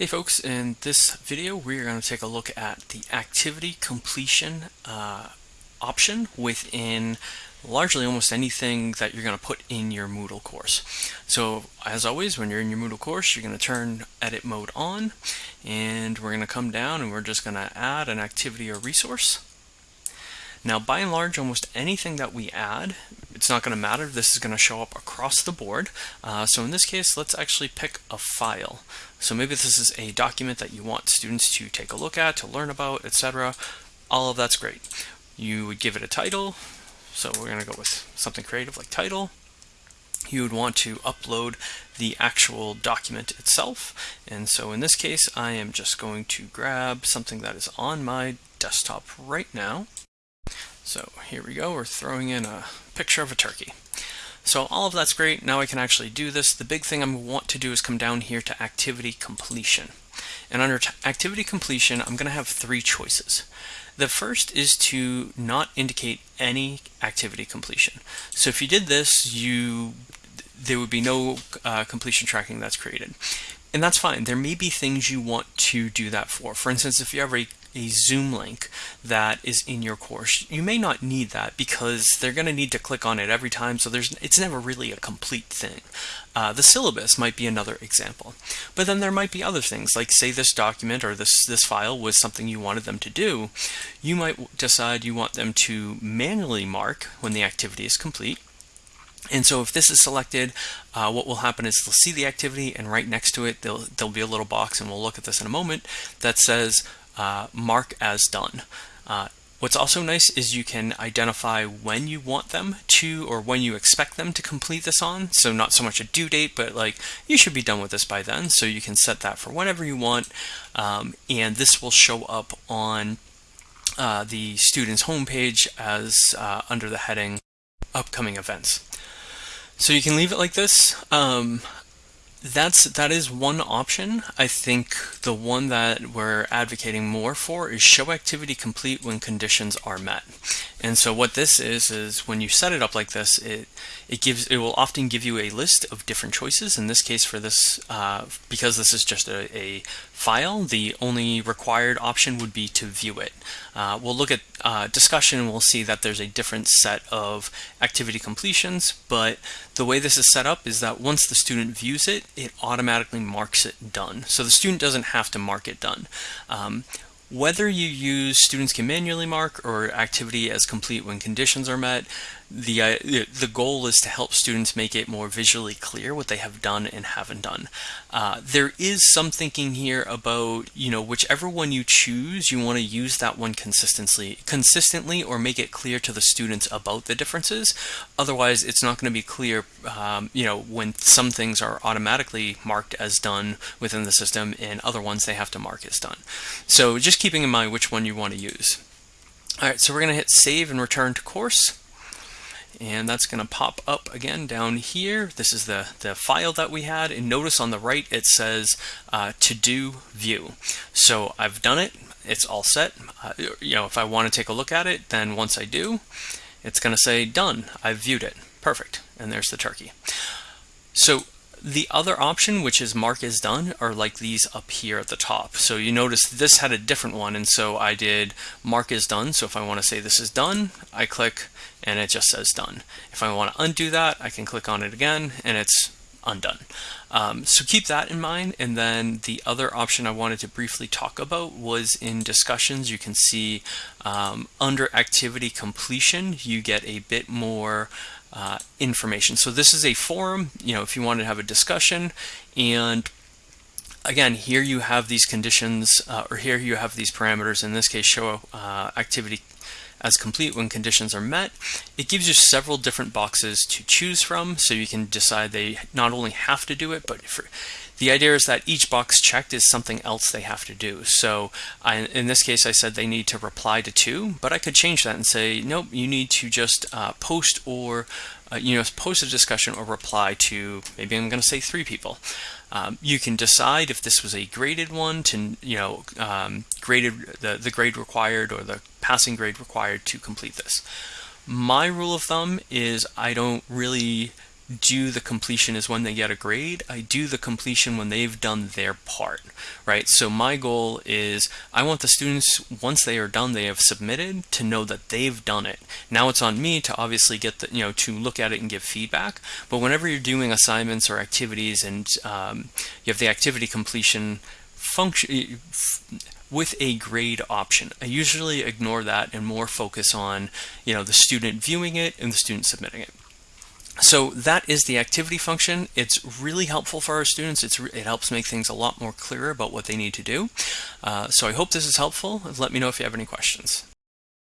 Hey folks, in this video we're going to take a look at the activity completion uh, option within largely almost anything that you're going to put in your Moodle course. So as always when you're in your Moodle course you're going to turn edit mode on and we're going to come down and we're just going to add an activity or resource. Now by and large almost anything that we add it's not going to matter. This is going to show up across the board. Uh, so in this case, let's actually pick a file. So maybe this is a document that you want students to take a look at, to learn about, etc. All of that's great. You would give it a title. So we're going to go with something creative like title. You would want to upload the actual document itself. And so in this case, I am just going to grab something that is on my desktop right now. So here we go, we're throwing in a picture of a turkey. So all of that's great, now I can actually do this. The big thing I want to do is come down here to activity completion. And under activity completion, I'm gonna have three choices. The first is to not indicate any activity completion. So if you did this, you there would be no uh, completion tracking that's created. And that's fine. There may be things you want to do that for. For instance, if you have a a Zoom link that is in your course. You may not need that because they're going to need to click on it every time, so there's it's never really a complete thing. Uh, the syllabus might be another example. But then there might be other things, like say this document or this, this file was something you wanted them to do. You might decide you want them to manually mark when the activity is complete, and so if this is selected, uh, what will happen is they'll see the activity and right next to it, there'll, be a little box, and we'll look at this in a moment, that says uh, mark as done. Uh, what's also nice is you can identify when you want them to or when you expect them to complete this on. So not so much a due date, but like you should be done with this by then. So you can set that for whenever you want. Um, and this will show up on uh, the student's homepage as uh, under the heading upcoming events. So you can leave it like this. Um, that's that is one option. I think the one that we're advocating more for is show activity complete when conditions are met. And so what this is is when you set it up like this, it it gives it will often give you a list of different choices. In this case, for this uh, because this is just a, a, file, the only required option would be to view it. Uh, we'll look at uh, discussion and we'll see that there's a different set of activity completions, but the way this is set up is that once the student views it, it automatically marks it done. So the student doesn't have to mark it done. Um, whether you use students can manually mark or activity as complete when conditions are met, the, uh, the goal is to help students make it more visually clear what they have done and haven't done. Uh, there is some thinking here about, you know, whichever one you choose, you want to use that one consistently, consistently or make it clear to the students about the differences. Otherwise, it's not going to be clear, um, you know, when some things are automatically marked as done within the system and other ones they have to mark as done. So just keeping in mind which one you want to use. All right, so we're going to hit save and return to course and that's going to pop up again down here. This is the, the file that we had, and notice on the right it says uh, to do view. So I've done it, it's all set. Uh, you know, if I want to take a look at it, then once I do, it's going to say done, I've viewed it. Perfect, and there's the turkey. So the other option, which is mark as done, are like these up here at the top. So you notice this had a different one, and so I did mark as done. So if I want to say this is done, I click and it just says done. If I want to undo that, I can click on it again and it's undone. Um, so keep that in mind. And then the other option I wanted to briefly talk about was in discussions. You can see um, under activity completion, you get a bit more uh, information. So this is a forum, you know, if you want to have a discussion and again, here you have these conditions, uh, or here you have these parameters, in this case, show uh, activity as complete when conditions are met. It gives you several different boxes to choose from, so you can decide they not only have to do it, but for, the idea is that each box checked is something else they have to do. So I, in this case, I said they need to reply to two, but I could change that and say, nope, you need to just uh, post or uh, you know, post a discussion or reply to, maybe I'm going to say three people. Um, you can decide if this was a graded one to, you know, um, graded the, the grade required or the passing grade required to complete this. My rule of thumb is I don't really do the completion is when they get a grade. I do the completion when they've done their part, right? So my goal is I want the students, once they are done, they have submitted to know that they've done it. Now it's on me to obviously get the, you know, to look at it and give feedback. But whenever you're doing assignments or activities and um, you have the activity completion function, with a grade option. I usually ignore that and more focus on, you know, the student viewing it and the student submitting it. So that is the activity function. It's really helpful for our students. It's, it helps make things a lot more clear about what they need to do. Uh, so I hope this is helpful. Let me know if you have any questions.